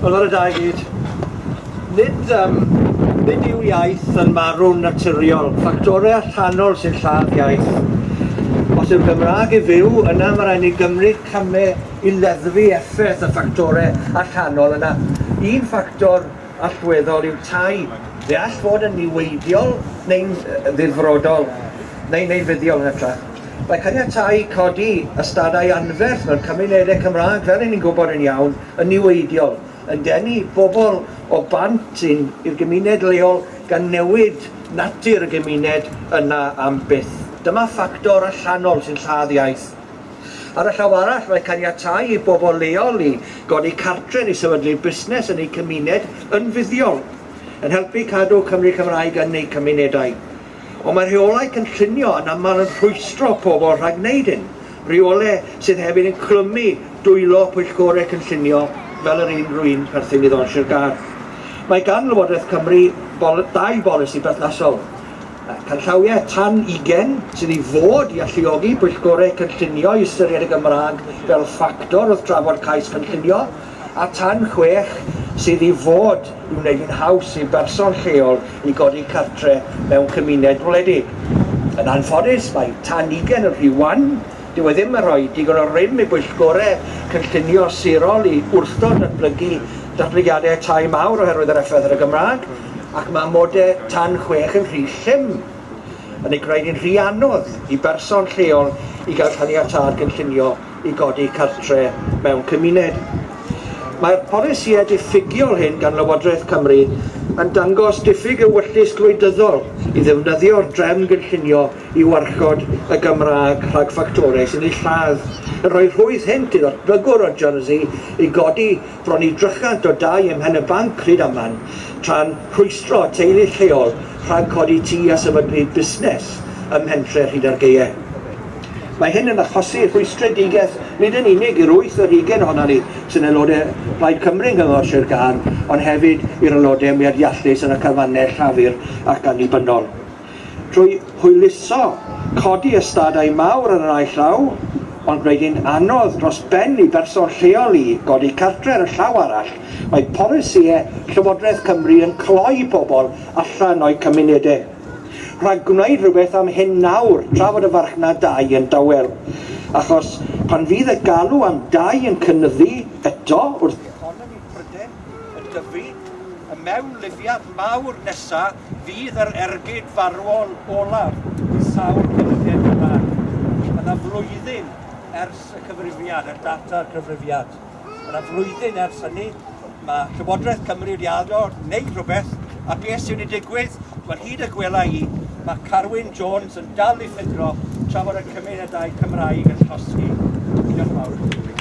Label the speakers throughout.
Speaker 1: Wel ar y da gyd, nid, um, nid yw iaith yn marw'n naturiol, ffactorau allanol sy'n lladd iaith. Os yw'r Gymraeg i fyw, yna mae rhaid ni gymryd camau i leddfu effaith y ffactorau allanol yna. Un ffactor allweddol yw tai. Fe all fod yn niweidiol neu'n ddifrodol, neu neu'n fuddiol yn hytrach. Mae caniatau codi ystadau anferth mewn cymunedau Cymraeg, fel ni'n gwybod yn iawn, yn niweidiol yn denu bobl o bant i'r gymuned leol gan newid natur y gymuned yna am byth. Dyma ffactor allanol sy'n lladd iaith. Ar y llaw arall, mae caniatau i bobl leol i godi cartre i sefydlu busnes yn eu cymuned yn fuddiol, yn helpu cadw Cymru Cymraeg yn eu cymunedau. Ond mae rheolau cynllunio yn aml yn rhwystro pobl rhag wneud hyn. Rheolau sydd hefyd yn clymu dwylo pwyllgorau cynllunio fel yr un rwy'n perthyn i ddonsio'r gar. Mae gan Lywodraeth Cymru bol dau bolisi berthnasol. Canllawiau tan 20 sydd i fod i alluogi bwyllgorau cynllunio i ystyried y Gymraeg fel ffactor wrth drafod cais cynllunio, a tan 6 sydd i fod i wneud yn haws i berson lleol i godi cartre mewn cymuned wledig. Yn anffodus, mae tan 20 yn rhywan Dyw e ddim yn rhoi digon o rym i bwyllgorau cynllunio sirol i wrthod datblygu datblygiadau tai mawr oherwydd yr effaith ar y Gymraeg, ac mae modau tan chwech yn rhy llym yn ei gwneud yn rhy anodd i berson lleol i gael caniatad gynllunio i godi cartre mewn cymuned. Mae'r polisiau diffigiol hyn gan Lywodraeth Cymru yn dangos diffyg ewyllus gwleidyddol i ddefnyddio'r drefn gynllunio i warchod y Gymraeg rhag ffactorau sy'n ei lladd. Yn rhoi rhwydd hent i ddatblygwr o Jersey i godi bron i drychant o dau ym ymhen y banc ryd aman tra'n rhwystro teulu lleol rhag codi tŷ a sefydlu busnes ym mhentre hyd ar geiau. Mae hyn yn achosi rhwystredigaeth nid yn unig i'r wyth o'r 20 ohono ni sy'n aelodau Plaid Cymru yng Nghyngor Sir Gân, ond hefyd i'r aelodau mwyadiallus yn y cyfannau llafur ac annibynnol. Trwy hwyluso codi ystadau mawr yn yr ail llaw, ond gwneud hi'n anodd dros ben i berson lleol i godi cartre ar y llaw arall, mae polisiau Llywodraeth Cymru yn cloi pobl allan o'i cymunedau rhag gwneud rhywbeth am hyn nawr, tra fod y farchnad dau yn dawel. Achos pan fydd y galw am dau yn cynnyddu eto wrth economi Pryden yn dyfu, y mewnlifiad mawr nesaf fydd yr ergyd farwol olaf i sawl cynyddiad yma. Yna flwyddyn ers y cyfrifiad, y data y cyfrifiad. Yna flwyddyn ers hynny, mae Llywodraeth Cymru wedi addo wneud rhywbeth, a beth sy'n ei digwydd, wel hyd y gwela i, mae Carwyn Jones yn dal i ffidro tra bod y cymunedau Cymraeg yn llosgi. Diolch yn fawr.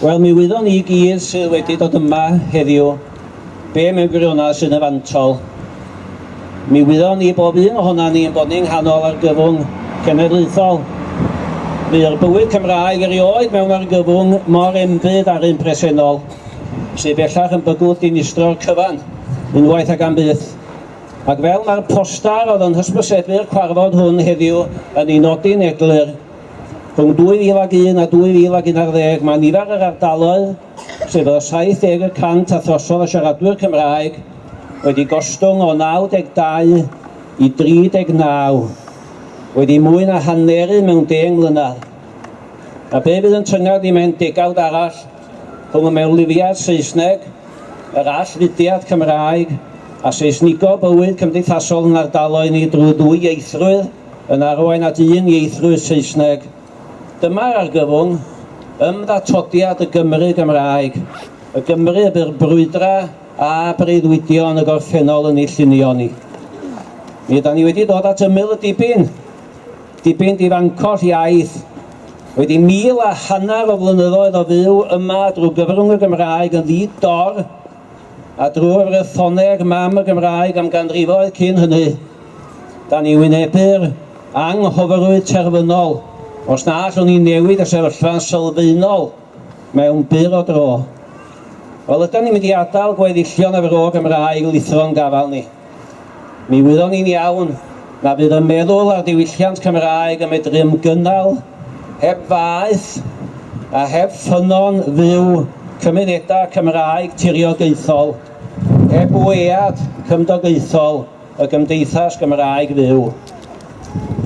Speaker 2: Wel, mi wyddon ni gyd sydd wedi dod yma heddiw, be mewn gwirionedd sy'n efantol. Mi wyddon ni bob un ohona ni yn bod ni'n nghanol ar gyfwng cenedlaethol. Bu'r bywyd Cymraeg erioed mewn argyfwng mor embyd ar un presennol, sydd bellach yn bygwth dinistro'r cyfan, unwaith ag am byth. Ac fel mae'r postar oedd yn hysbysebu'r cwarfod hwn heddiw yn ei nodi'n eglur, Rhwng 2001 a 2011 mae nifer yr ardaloedd, sef o 70% a throsodd y siaradwyr Cymraeg, wedi gostwng o 92 i 39, wedi mwy na hanneru mewn 10 mlynedd. A be fydd yn tyngad i mewn degawd arall rhwng y mewnlifiad Saesneg, yr allfudiad Cymraeg a Saesnigo bywyd cymdeithasol yn ardaloedd ni drwy ddwy ieithrwydd yn arwain at un ieithrwydd Saesneg Dyma'r argyfwng ymddatodiad y Gymru Gymraeg, y Gymru y byr brwydra a breuddwydion y gorffennol yn ei llunio ni. Mi yda ni wedi dod at ymyl y dibyn, dibyn difancor iaith, wedi mil a hanner o flynyddoedd o fyw yma drwy gyfrwng y Gymraeg yn ddid dor a drwy'r rethoneg mam y Gymraeg am ganrifoedd cyn hynny, da ni wynebu'r anghyfarwydd terfynol Os na, allwn ni newid y sefyllfa'n sylfaenol mewn byr o dro. Wel, ydym ni'n mynd i adael gweddillion efo'r o Gymraeg lithro'n gafal ni. Mi wyddon ni'n iawn na fydd y meddwl ar diwylliant Cymraeg yn medru ymgynnal heb faeth a heb ffynon fyw cymunedau Cymraeg tiriogaethol, heb weiad cymdogaethol y gymdeithas Gymraeg fyw.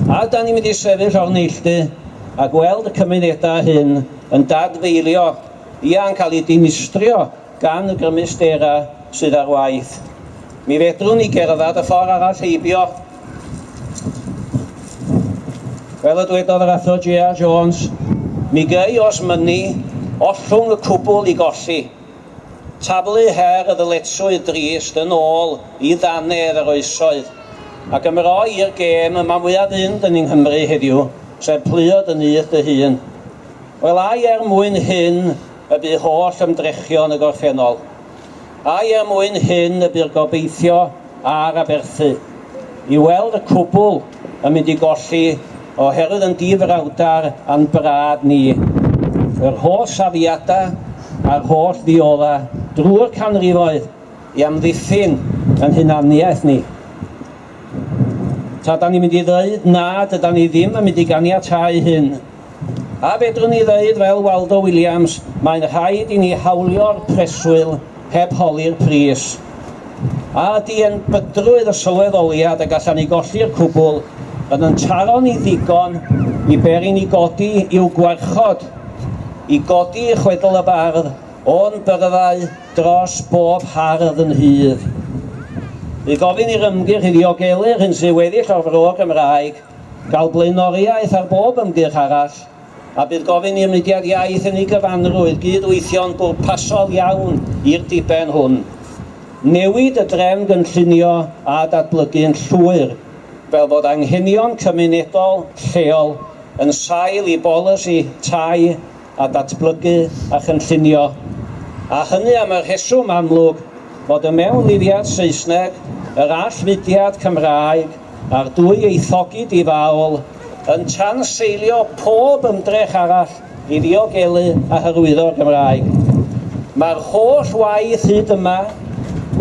Speaker 2: A da ni'n mynd i sefyll o'r neilltu a gweld y cymunedau hyn yn dadfeilio ia'n cael ei dinistrio gan y gymustera sydd ar waith. Mi fedrwn ni gerdded y ffordd arall heibio. Fel y dwedodd yr athro J.R. Jones, mi gei os mynnu ollwng y cwbl i golli. Tablu her y ddyletswydd drist yn ôl i ddannedd yr oesoedd. Ac ymroi i'r gêm yma mwyaf fynd yn yng Nghymru heddiw, sef pliod yn uth dy hun. Wel ai er mwyn hyn y bu holl ymdrechion y gorffennol. Ai er mwyn hyn y bu'r gobeithio a'r aberthu. I weld y cwbl yn mynd i golli oherwydd yn difrawdar a'n brad ni. Yr holl safiadau a'r holl ddiola drwy'r canrifoedd i amddiffyn yn hunaniaeth ni. Ta da ni'n mynd i ddweud na, dyda ni ddim yn mynd i ganiatau hyn. A fedrwn ni ddweud fel Waldo Williams, mae'n rhaid i ni hawlio'r preswyl heb holi'r pris. A di yn bydrwydd y sylweddoliad y gallan ni golli'r cwbl yn yn taro ni ddigon i beri ni godi i'w gwarchod, i godi i chwedl y bardd, o'n byrddau dros bob hardd yn hydd i gofyn i'r ymgyrch i ddiogelu'r hyn sy'n weddill o'r fro Gymraeg, gael blaenoriaeth ar bob ymgyrch arall, a bydd gofyn i'r mudiad iaith yn ei gyfanrwydd gydweithio'n bwrpasol iawn i'r diben hwn. Newid y drefn gynllunio a datblygu'n llwyr, fel bod anghenion cymunedol lleol yn sail i bolisi tai a datblygu a chynllunio. A hynny am y rheswm amlwg fod y mewnlifiad Saesneg, yr allfudiad Cymraeg a'r dwy eithogyd i fawl yn tanseilio pob ymdrech arall i ddiogelu a hyrwyddo'r Gymraeg. Mae'r holl waith hyd yma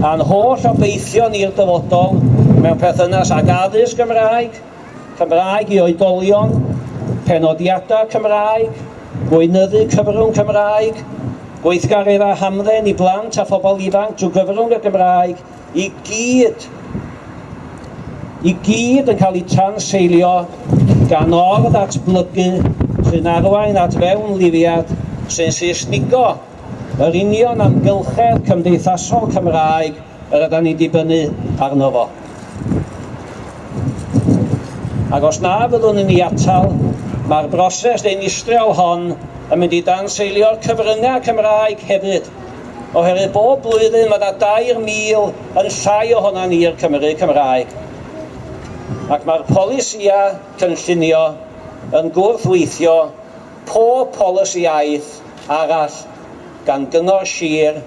Speaker 2: a'n holl obeithion i'r dyfodol mewn perthynas ag addysg Gymraeg, Cymraeg i oedolion, penodiadau Cymraeg, gweinyddu cyfrwng Cymraeg, gweithgaredd a hamdden i blant a phobl ifanc trwy gyfrwng y Gymraeg i gyd i gyd yn cael ei tanseilio gan or ddatblygu sy'n arwain at fewn lifiad sy'n Saesnigo yr union amgylchedd cymdeithasol Cymraeg yr ydym ni dibynnu arno fo. Ac os na fyddwn ni atal, mae'r broses deinistrio hon yn mynd i danseilio'r cyfryngau Cymraeg hefyd. Oherwydd bob blwyddyn mae yna 2,000 yn llai ohona'n i'r Cymru Cymraeg. Ac mae'r polisiau cynllunio yn gwrthweithio pob polisiaeth arall gan gyngor sir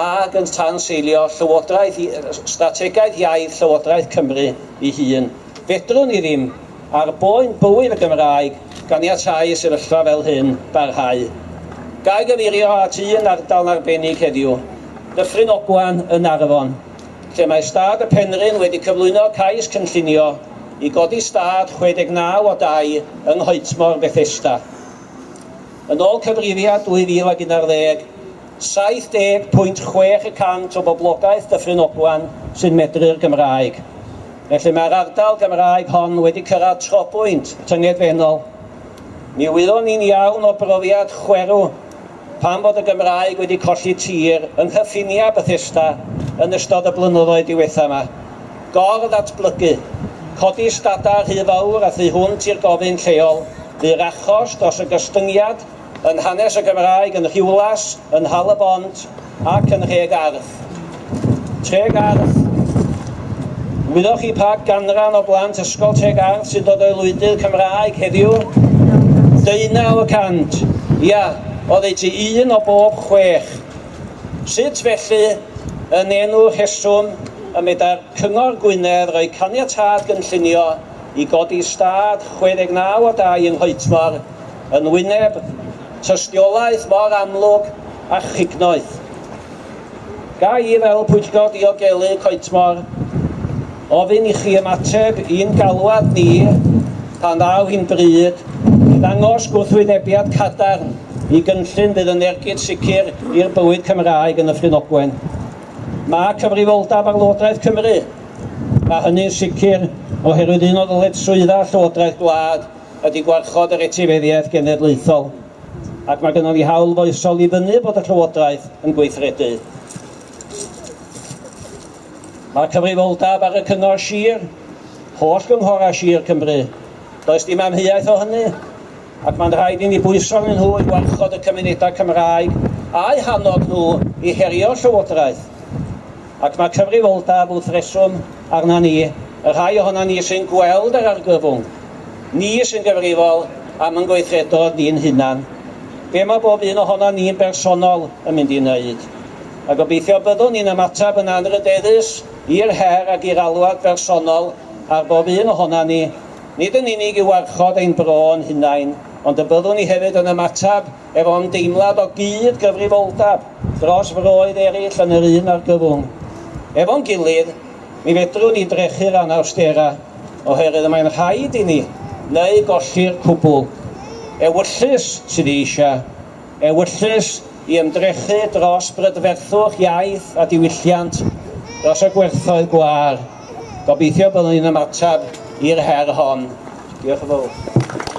Speaker 2: ac yn tanseilio Llywodraeth, Strategaeth Iaith Llywodraeth Cymru i hun. Fedrwn ni ddim ar boen bywyd y Gymraeg ganiatáu sefyllfa fel hyn barhau. Gai gyfeirio at un ardal arbennig heddiw, Dyffryn Ogwan yn Arfon, lle mae stad y Penryn wedi cyflwyno cais cynllunio i godi stad 69 o dau yng Nghoetmor Bethesda. Yn ôl cyfrifiad 2011, 70.6% o boblogaeth Dyffryn Ogwan sy'n medru'r Gymraeg. Felly mae'r ardal Gymraeg hon wedi cyrraedd trobwynt tyngedfennol Mi wyddon ni'n iawn o brofiad chwerw pan bod y Gymraeg wedi colli tir yng nghyffinia Bethesda yn ystod y blynyddoedd diwetha yma. Gor ddatblygu, codi stada rhy fawr a thu hwnt i'r gofyn lleol, fu'r achos dros y gystyngiad yn hanes y Gymraeg yn Rhiwlas, yn Hal y Bont ac yn Rheg Arth. Treg Arth. Wyddoch chi pa ganran o blant ysgol Treg Arth sy'n dod o'i lwydydd Cymraeg heddiw Deunaw y cant. Ia, oeddet ti un o bob chwech. Sut felly yn enw rheswm y meda'r Cyngor Gwynedd roi caniatad gynllunio i godi stad 69 o 2 yng Nghoetmor yn wyneb tystiolaeth mor amlwg a chignoeth. Ga i fel pwyllgor diogelu Coetmor ofyn i chi ymateb i'n galwad ni pan ddaw hi'n bryd ddangos gwrthwynebiad cadarn i gynllun fydd yn ergyd sicr i'r bywyd Cymraeg yn y Ffrinogwen. Mae cyfrifoldab ar Llywodraeth Cymru, Mae hynny'n sicr oherwydd un o ddyletswydda Llywodraeth Gwlad ydy gwarchod yr etifeddiaeth genedlaethol. Ac mae gennym ni hawl foesol i fyny bod y Llywodraeth yn gweithredu. Mae cyfrifoldab ar y cyngor sir, holl gynghora sir Cymru. Does dim amheuaeth o hynny, ac mae'n rhaid i ni bwyso yn nhw i warchod y cymunedau Cymraeg a'u hanod nhw i herio llywodraeth. Ac mae cyfrifoldab wrth reswm arna ni, y rhai ohono ni sy'n gweld yr argyfwng, ni sy'n gyfrifol am yn gweithredo ni'n hunan. Be mae bob un ohono ni'n bersonol yn mynd i wneud? A gobeithio byddwn ni'n ymateb yn anrydeddus i'r her ac i'r alwad bersonol ar bob un ohono ni, nid yn unig i warchod ein bro'n hunain, ond y byddwn ni hefyd yn ymatab efo ymdeimlad o gyd gyfrifoldab dros froedd eraill yn yr un argyfwng. Efo'n gilydd, mi fedrwn ni drechu'r anawstera oherwydd y mae'n rhaid i ni neu golli'r cwbl. Ewyllus sydd eisiau, ewyllus i ymdrechu dros brydferthwch iaith a diwylliant dros y gwerthoedd gwar. Gobeithio byddwn ni'n ymatab i'r her hon. Diolch yn fawr.